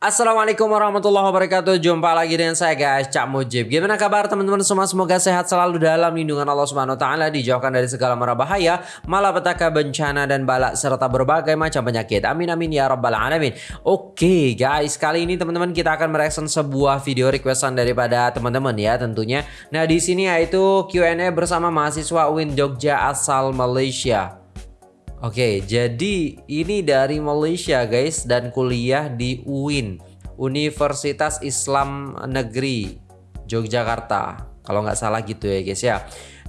Assalamualaikum warahmatullahi wabarakatuh. Jumpa lagi dengan saya guys Cak Mujib. Gimana kabar teman-teman semua? Semoga sehat selalu dalam lindungan Allah Subhanahu Wa Taala Dijauhkan dari segala mara bahaya Malapetaka bencana dan balak Serta berbagai macam penyakit. Amin amin ya rabbal alamin. Oke guys Kali ini teman-teman kita akan mereaction sebuah video requestan daripada teman-teman ya tentunya. Nah di sini yaitu Q&A bersama mahasiswa UIN Jogja asal Malaysia Oke, jadi ini dari Malaysia guys dan kuliah di UIN, Universitas Islam Negeri Yogyakarta. Kalau nggak salah gitu ya guys ya.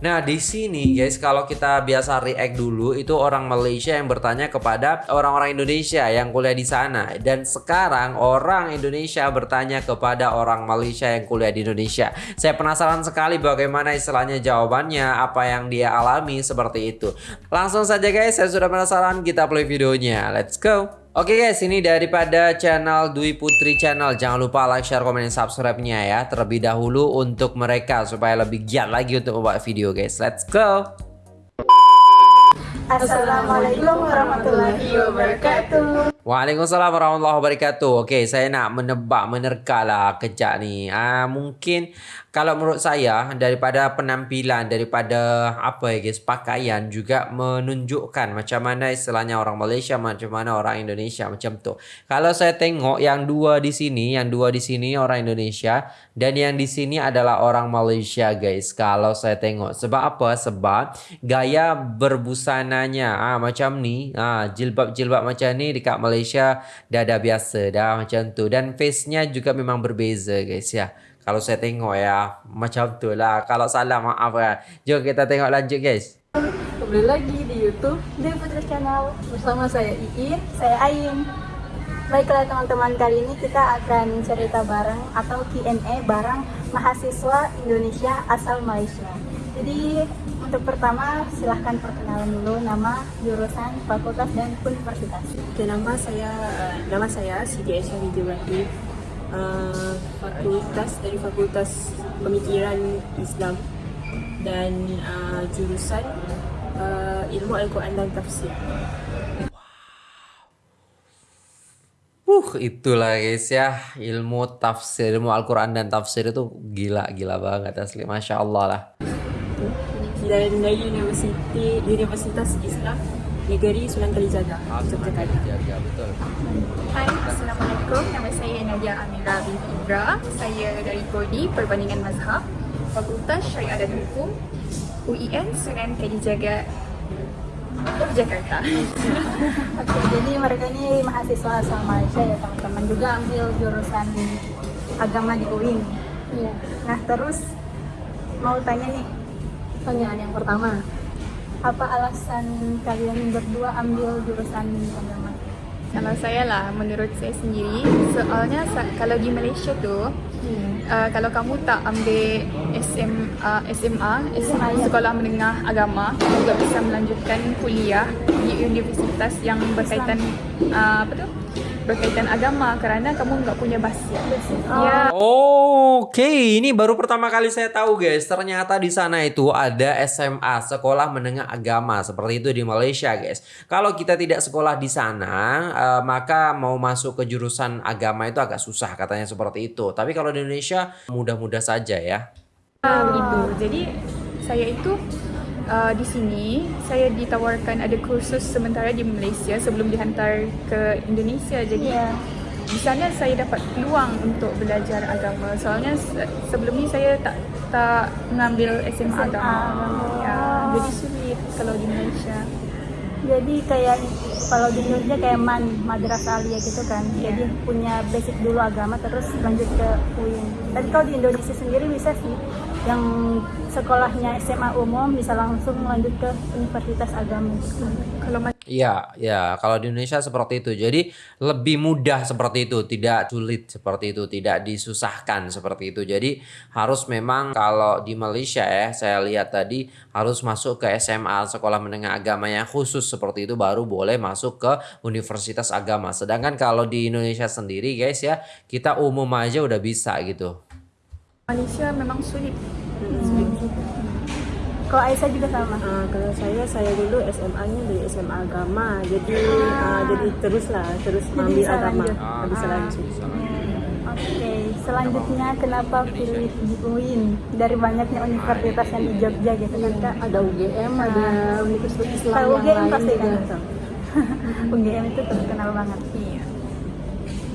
Nah di sini guys kalau kita biasa react dulu itu orang Malaysia yang bertanya kepada orang-orang Indonesia yang kuliah di sana dan sekarang orang Indonesia bertanya kepada orang Malaysia yang kuliah di Indonesia. Saya penasaran sekali bagaimana istilahnya jawabannya apa yang dia alami seperti itu. Langsung saja guys saya sudah penasaran kita play videonya. Let's go. Oke guys, ini daripada channel Dwi Putri Channel. Jangan lupa like, share, komen, dan subscribe-nya ya. Terlebih dahulu untuk mereka supaya lebih giat lagi untuk membuat video guys. Let's go! Assalamualaikum warahmatullahi wabarakatuh. Waalaikumsalam warahmatullahi wabarakatuh. Oke, saya nak menebak, menerka lah kejap ni. Ah, mungkin kalau menurut saya daripada penampilan, daripada apa ya guys, pakaian juga menunjukkan macam mana istilahnya orang Malaysia, macam mana orang Indonesia macam tu. Kalau saya tengok yang dua di sini, yang dua di sini orang Indonesia dan yang di sini adalah orang Malaysia guys. Kalau saya tengok sebab apa? Sebab gaya berbusananya ah macam ni, ah jilbab-jilbab macam ni dekat Malaysia dah dah biasa dah macam tu dan face-nya juga memang berbeza guys ya. Kalau saya tengok ya macam tu lah. Kalau salah maaf ya. Jom kita tengok lanjut guys. Kembali lagi di YouTube Dewi Putri Channel bersama saya Iin, saya Ain. Baiklah teman-teman, kali ini kita akan cerita bareng atau Q&A bareng mahasiswa Indonesia asal Malaysia. Jadi untuk pertama silahkan perkenalan dulu nama, jurusan, fakultas, dan universitas. Oke, nama saya uh, nama saya Siti Aisyah Ibrahim. Uh, fakultas dari Fakultas Pemikiran Islam dan uh, jurusan uh, Ilmu Al-Quran dan Tafsir. Uh, itulah guys ya ilmu tafsir, ilmu Al-Quran dan tafsir itu gila-gila banget asli, masya Allah lah. Dan dari Universiti Universitas Islam Negeri Sunan Kalijaga, Yogyakarta. Jaga betul. Hai, Assalamualaikum. Nama saya Nadia Amira binti Ibra. Saya dari Prodi Perbandingan Mazhab, Fakultas Syariah dan Hukum, UIN Sunan Kalijaga, Yogyakarta. Oke, jadi mereka ini mahasiswa asal Malaysia ya teman-teman juga ambil jurusan agama di UIN. Iya. Nah terus mau tanya nih pertanyaan yang pertama apa alasan kalian berdua ambil jurusan agama? Kalau saya lah, menurut saya sendiri, soalnya kalau di Malaysia tu, uh, kalau kamu tak ambil SM, uh, SMA, SMA. Sekolah Menengah Agama, kamu juga bisa melanjutkan kuliah di universitas yang berkaitan uh, apa tu? Berkaitan agama kerana kamu nggak punya basi. Ya, Oke, ini baru pertama kali saya tahu guys. Ternyata di sana itu ada SMA, Sekolah Menengah Agama, seperti itu di Malaysia guys. Kalau kita tidak sekolah di sana, eh, maka mau masuk ke jurusan agama itu agak susah katanya seperti itu. Tapi kalau di Indonesia mudah-mudah saja ya. Ah, begitu. Jadi saya itu uh, di sini saya ditawarkan ada kursus sementara di Malaysia sebelum dihantar ke Indonesia. Jadi Iya. di sana saya dapat peluang untuk belajar agama. Soalnya se- sebelum ni saya tak tak mengambil SMA, SMA agama. agama. Ya, jadi sulit kalau di Malaysia. Jadi kayak kalau di Indonesia kayak man madrasah alia gitu kan. Jadi punya basic dulu agama terus lanjut ke UIN. Tapi kalau di Indonesia sendiri bisa sih yang sekolahnya SMA umum bisa langsung lanjut ke universitas agama. Kalau Iya, ya. Kalau di Indonesia seperti itu. Jadi lebih mudah seperti itu, tidak sulit seperti itu, tidak disusahkan seperti itu. Jadi harus memang kalau di Malaysia ya, saya lihat tadi harus masuk ke SMA, sekolah menengah agama yang khusus seperti itu baru boleh masuk ke universitas agama. Sedangkan kalau di Indonesia sendiri guys ya, kita umum aja udah bisa gitu. Malaysia memang sulit. Kalau Aisyah juga sama. Uh, kalau saya saya dulu SMA-nya dari SMA agama. Jadi uh, jadi teruslah terus Jadi bisa agama. lanjut. Ah, bisa Ah. lanjut. Oke, selanjutnya kenapa pilih di UIN dari banyaknya universitas yang di Jogja gitu kan kak? ada UGM, ada Universitas Islam Tahu yang UGM lain pasti kan? UGM itu terkenal banget. Iya.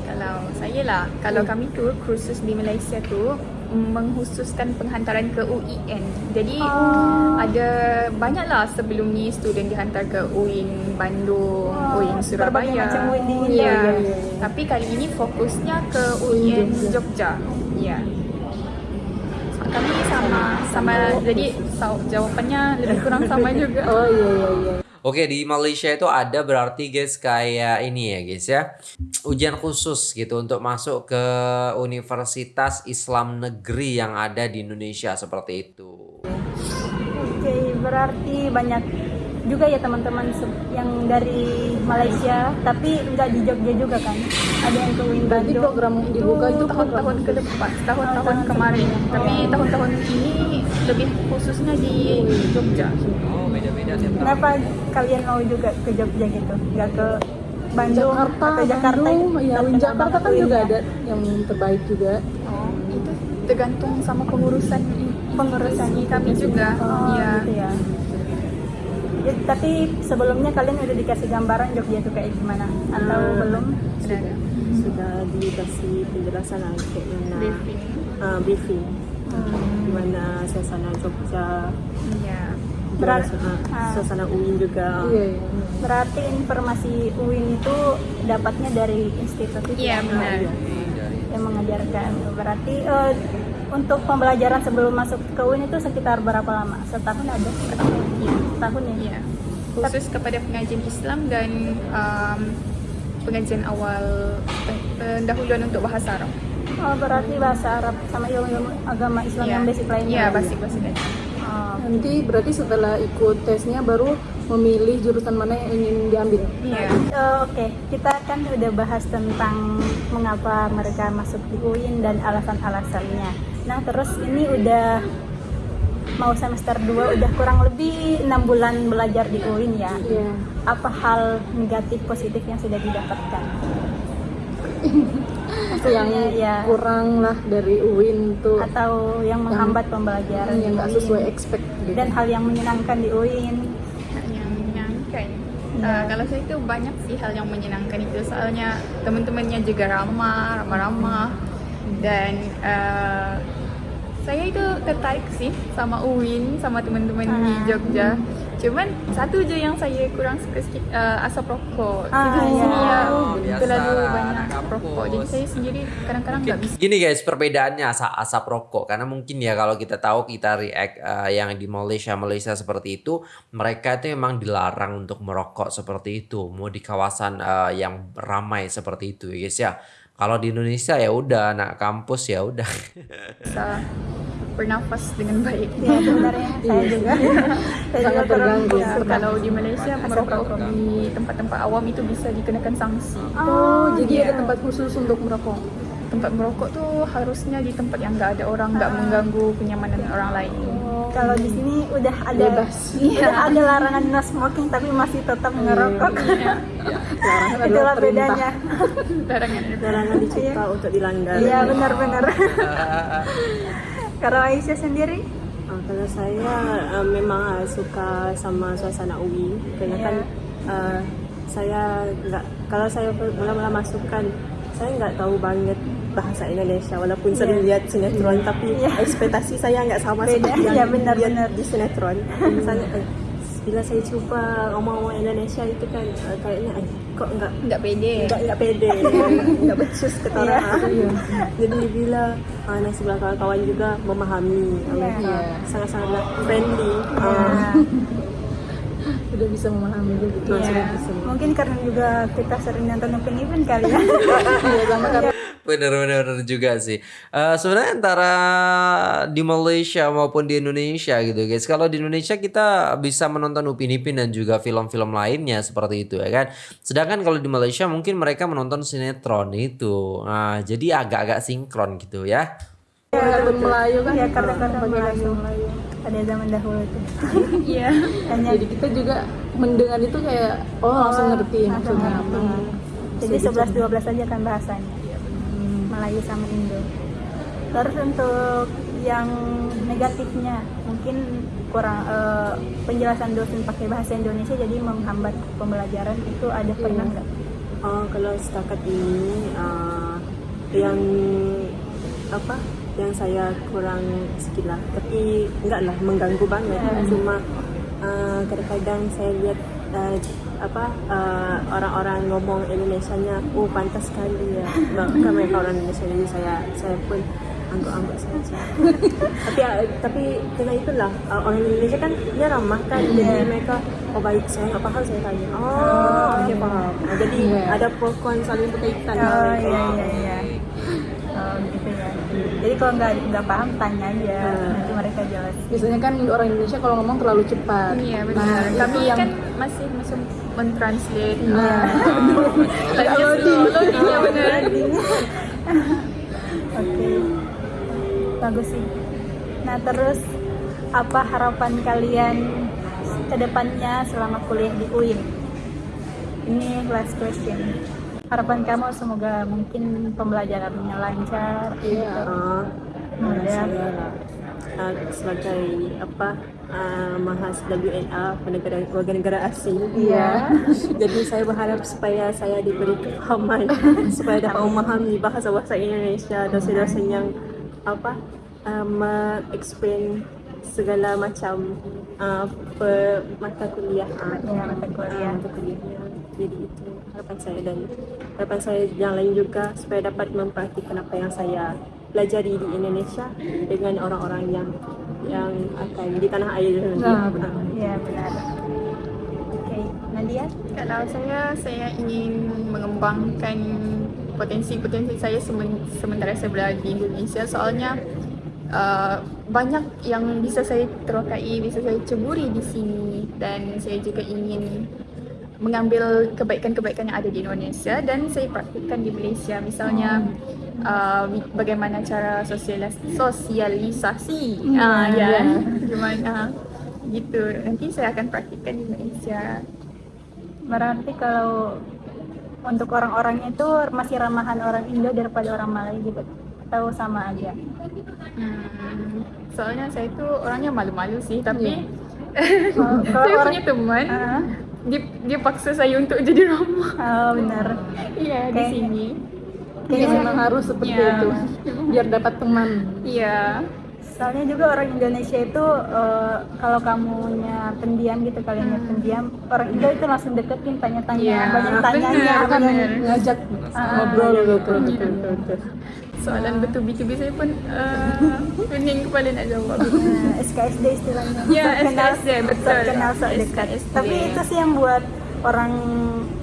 Kalau saya lah, kalau kami tu kursus di Malaysia tu menghususkan penghantaran ke UIN. Jadi Oh. ada banyaklah sebelum ni student dihantar ke UIN Bandung, Oh, UIN Surabaya. berbagai macam UIN. Ya. Ya, ya, ya. Tapi kali ini fokusnya ke UIN Jogja. Ya. Kami sama sama jadi sa- jawapannya lebih kurang sama juga. Oh iya iya iya. Oke di Malaysia itu ada berarti guys kayak ini ya guys ya ujian khusus gitu untuk masuk ke Universitas Islam Negeri yang ada di Indonesia seperti itu. Oke, berarti banyak juga ya teman-teman yang dari Malaysia, tapi nggak di Jogja juga kan? Ada yang ke Berarti Bandung. program dibuka itu tahun-tahun ke depan, tahun-tahun kemarin. Tapi tahun-tahun ini lebih khususnya di Jogja. Oh beda-beda Kenapa kalian mau juga ke Jogja gitu? Nggak ke Bandung Jakarta, atau Jakarta? Bandung, ya Jakarta kan juga ya. ada yang terbaik juga. Oh, itu tergantung sama pengurusan pengurusan kami juga. Oh, ya. gitu ya. Tapi sebelumnya kalian udah dikasih gambaran Jogja itu kayak gimana? Atau Hmm. belum? Sudah ada Sudah dikasih penjelasan lah kayak mana briefing. uh, briefing Hmm. gimana suasana Jogja, Iya. Berar- gimana suasana, ah. suasana UIN juga. Iya iya. Berarti informasi UIN itu dapatnya dari institut itu Iya, ya? benar. yang mengajarkan. Berarti eh, untuk pembelajaran sebelum masuk ke UIN itu sekitar berapa lama? Setahun ada? Iya. Setahun ya? Iya. Khusus kepada pengajian Islam dan um, pengajian awal pen- pendahuluan untuk bahasa Arab. Oh, berarti bahasa Arab sama ilmu agama Islam Iya. yang basic lainnya. Iya, ya? basic-basic aja. Oh, Nanti berarti setelah ikut tesnya baru memilih jurusan mana yang ingin diambil. Iya. Eh, Oke, kita kan udah bahas tentang mengapa mereka masuk di UIN dan alasan-alasannya. Nah, terus ini udah mau semester 2 udah kurang lebih enam bulan belajar di UIN ya. Iya. Apa hal negatif positif yang sudah didapatkan? Itu yang ya kurang lah dari UIN tuh atau yang menghambat pembelajaran yang nggak sesuai expect gitu. dan hal yang menyenangkan di UIN. yang menyenangkan. Iya. Uh, kalau saya itu banyak sih hal yang menyenangkan itu soalnya teman-temannya juga ramah, ramah-ramah dan uh, saya itu tertarik sih sama UIN sama teman-teman di Ah. Jogja. Cuman satu aja yang saya kurang suka sedikit uh, asap rokok. Ah, Jadi di sini iya. ya Oh, biasa terlalu banyak kampus. rokok. Jadi saya sendiri kadang-kadang nggak bisa. Gini guys, perbedaannya asap, asap rokok karena mungkin ya kalau kita tahu kita react eh, yang di Malaysia Malaysia seperti itu, mereka itu memang dilarang untuk merokok seperti itu, mau di kawasan eh, yang ramai seperti itu ya guys ya. Kalau di Indonesia ya udah anak kampus ya udah. bisa bernafas dengan baik. Ya sebenarnya saya juga. saya juga terganggu. bisa. Kalau di Malaysia merokok di tempat-tempat awam itu bisa dikenakan sanksi. Oh, jadi iya. ada tempat khusus untuk merokok. Tempat merokok tuh harusnya di tempat yang nggak ada orang, nggak Ah. mengganggu kenyamanan orang lain. Kalau di sini udah ada Bebas. udah ada larangan no smoking tapi masih tetap ngerokok. Larangan Itulah adalah perintah. bedanya. Larangan itu. Larangan dicipta untuk dilanggar. Iya benar-benar. Kalau Aisyah sendiri? Ah, kalau saya uh, memang uh, suka sama suasana UI karena kan uh, saya nggak kalau saya mula-mula masuk kan saya nggak tahu banget bahasa Indonesia walaupun Iya. sering lihat sinetron tapi Iya. ekspektasi saya nggak sama Beda. seperti yang Iya, benar, lihat benar. di sinetron. saya eh, bila saya coba ngomong-ngomong Indonesia itu kan eh, kayaknya eh, kok nggak Nggak pede. nggak nggak pede nggak becus kata Iya. orang jadi bila uh, nasi sebelah kawan-kawan juga memahami mereka Iya. sangat-sangat friendly Ya. uh, Sudah bisa memahami juga. Iya. Mungkin karena juga kita sering nonton Upin Ipin kali ya. Iya, sama karena Bener-bener juga sih. Eh, sebenarnya antara di Malaysia maupun di Indonesia gitu guys. Kalau di Indonesia kita bisa menonton Upin Ipin dan juga film-film lainnya seperti itu ya kan. Sedangkan kalau di Malaysia mungkin mereka menonton sinetron itu. Nah, jadi agak-agak sinkron gitu ya. kartun Melayu kan. Ya karena karena Pakai bahasa Melayu. Melayu. pada zaman dahulu itu. Iya. Jadi kita juga mendengar itu kayak oh, langsung ngerti langsung maksudnya ngerti. apa. Jadi 11 12 aja kan bahasanya. Melayu sama Indo. Terus untuk yang negatifnya mungkin kurang eh, penjelasan dosen pakai bahasa Indonesia jadi menghambat pembelajaran. Itu ada pernah nggak? Oh, kalau setakat ini uh, yang apa yang saya kurang skill lah. Tapi enggak lah mengganggu banget. Cuma uh, kadang-kadang saya lihat uh, apa uh, orang-orang ngomong Indonesia-nya oh pantas sekali ya bahkan mereka orang Indonesia jadi saya saya pun anggap-anggap saja tapi uh, tapi dengan itulah uh, orang Indonesia kan dia ramah kan jadi mereka oh baik saya nggak paham saya tanya oh oke paham Nah, jadi Iya. ada pro kon saling berkaitan Oh lah. iya iya iya. Jadi kalau nggak nggak paham tanya aja, Hmm. nanti mereka jelas. Biasanya kan orang Indonesia kalau ngomong terlalu cepat. Iya Nah, benar. itu Kami yang kan masih masih mentranslate. Nah. Lagi slow loadingnya benar. Oke. Bagus sih. Nah terus apa harapan kalian ke depannya selama kuliah di UIN? Ini last question. Harapan kamu semoga mungkin pembelajarannya lancar. Iya. Ah, Mudah. saya lah uh, sebagai apa uh, mahas WNA penegara warga negara asing. Iya. Jadi saya berharap supaya saya diberi kefahaman supaya dapat memahami bahasa bahasa Indonesia dosen-dosen yang apa uh, mengeksplain segala macam uh, pe, mata kuliah. Uh, Ya, mata kuliah. mata kuliahnya. Jadi itu harapan saya dan harapan saya yang lain juga supaya dapat mempraktikkan apa yang saya pelajari di Indonesia dengan orang-orang yang yang akan di tanah air nanti. Nah, benar. Oke, Nadia? Kalau saya, saya ingin mengembangkan potensi-potensi saya semen- sementara saya berada di Indonesia. Soalnya uh, banyak yang bisa saya terokai, bisa saya ceburi di sini. Dan saya juga ingin mengambil kebaikan-kebaikan yang ada di Indonesia dan saya praktikkan di Malaysia. Misalnya uh, bagaimana cara sosialis- sosialisasi, ah ya, gimana? Gitu. Nanti saya akan praktikkan di Malaysia. Berarti kalau untuk orang-orangnya itu masih ramahan orang Indo daripada orang Malay gitu atau sama aja? Hmm, soalnya saya tuh orangnya malu-malu sih, tapi Kalau- kalau saya orang- punya teman, Ah, dia, dia paksa saya untuk jadi ramah. oh benar. Iya di Oke. sini. Kayaknya memang harus seperti Iya. itu biar dapat teman. Iya. Soalnya juga orang Indonesia itu eh, kalau kamunya pendiam gitu kalian pendiam, orang Indo itu langsung deketin tanya-tanya, Iya, banyak tanyanya, benar. Ngajak ngobrol gitu. Betul. Soalan betul-betul saya pun uh, pening kepala nak jawab. Nah, SKSD istilahnya. Ya, SKSD, betul. sok kenal sok dekat. SKSD. Tapi itu sih yang buat orang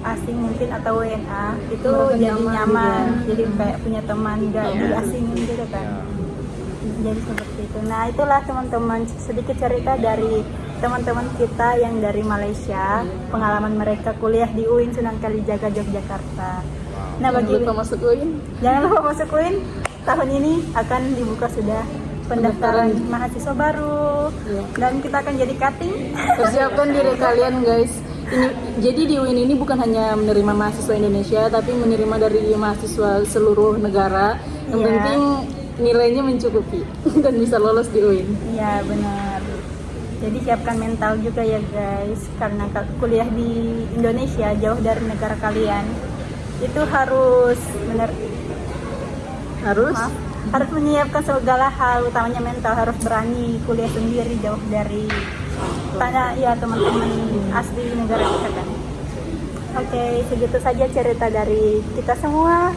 asing mungkin atau WNA itu Merasa jadi nyaman nyaman, juga. jadi kayak punya teman nggak Iya. diasingin gitu kan. Jadi seperti itu. Nah itulah teman-teman sedikit cerita dari teman-teman kita yang dari Malaysia, pengalaman mereka kuliah di UIN Sunan Kalijaga Yogyakarta. Nah Jangan bagi lupa masuk UIN. Jangan lupa masuk UIN. Tahun ini akan dibuka sudah pendaftaran mahasiswa baru Iya. dan kita akan jadi cutting. Persiapkan diri kalian guys. Ini, jadi di UIN ini bukan hanya menerima mahasiswa Indonesia, tapi menerima dari mahasiswa seluruh negara. Yang Iya. penting nilainya mencukupi dan bisa lolos di UIN. Iya benar. Jadi siapkan mental juga ya guys, karena ka- kuliah di Indonesia jauh dari negara kalian itu harus benar Harus maaf, harus menyiapkan segala hal, utamanya mental harus berani kuliah sendiri jauh dari tanah ya teman-teman asli negara kita kan. Oke, segitu saja cerita dari kita semua.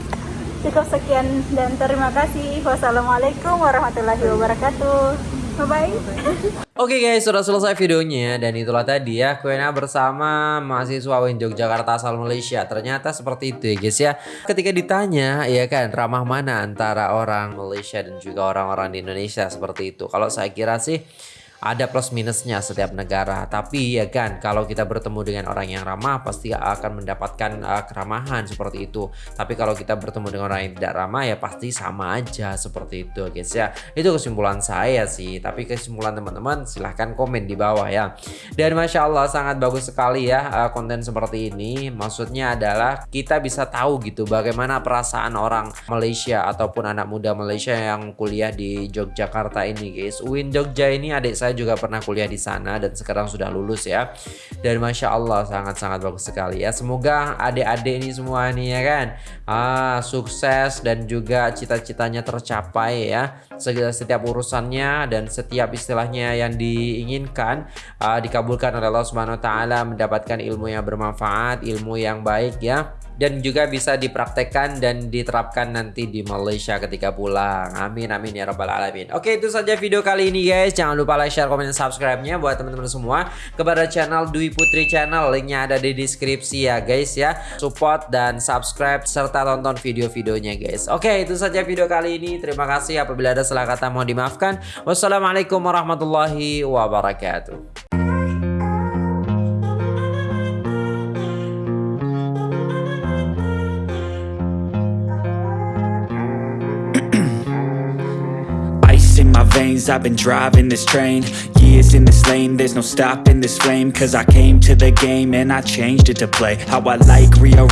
Cukup sekian dan terima kasih. Wassalamualaikum warahmatullahi wabarakatuh. Bye bye. Oke guys, sudah selesai videonya dan itulah tadi ya Q&A bersama mahasiswa UIN Yogyakarta asal Malaysia. Ternyata seperti itu ya guys ya. Ketika ditanya ya kan ramah mana antara orang Malaysia dan juga orang-orang di Indonesia seperti itu. Kalau saya kira sih ada plus minusnya setiap negara. Tapi ya kan, kalau kita bertemu dengan orang yang ramah, pasti akan mendapatkan uh, keramahan seperti itu. Tapi kalau kita bertemu dengan orang yang tidak ramah, ya pasti sama aja seperti itu, guys ya. Itu kesimpulan saya sih. Tapi kesimpulan teman-teman, silahkan komen di bawah ya. Dan masya Allah sangat bagus sekali ya uh, konten seperti ini. Maksudnya adalah kita bisa tahu gitu bagaimana perasaan orang Malaysia ataupun anak muda Malaysia yang kuliah di Yogyakarta ini, guys. UIN Jogja ini adik saya saya juga pernah kuliah di sana dan sekarang sudah lulus ya. Dan masya Allah sangat-sangat bagus sekali ya. Semoga adik-adik ini semua nih ya kan ah, sukses dan juga cita-citanya tercapai ya. Setiap urusannya dan setiap istilahnya yang diinginkan ah, dikabulkan oleh Allah Subhanahu Wa Taala mendapatkan ilmu yang bermanfaat, ilmu yang baik ya dan juga bisa dipraktekkan dan diterapkan nanti di Malaysia ketika pulang. Amin amin ya rabbal alamin. Oke, itu saja video kali ini guys. Jangan lupa like, share, komen, dan subscribe-nya buat teman-teman semua kepada channel Dwi Putri Channel. Linknya ada di deskripsi ya guys ya. Support dan subscribe serta tonton video-videonya guys. Oke, itu saja video kali ini. Terima kasih apabila ada salah kata mohon dimaafkan. Wassalamualaikum warahmatullahi wabarakatuh. Veins I've been driving this train. Years in this lane There's no stopping this flame. Cause I came to the game And I changed it to play. How I like rearrange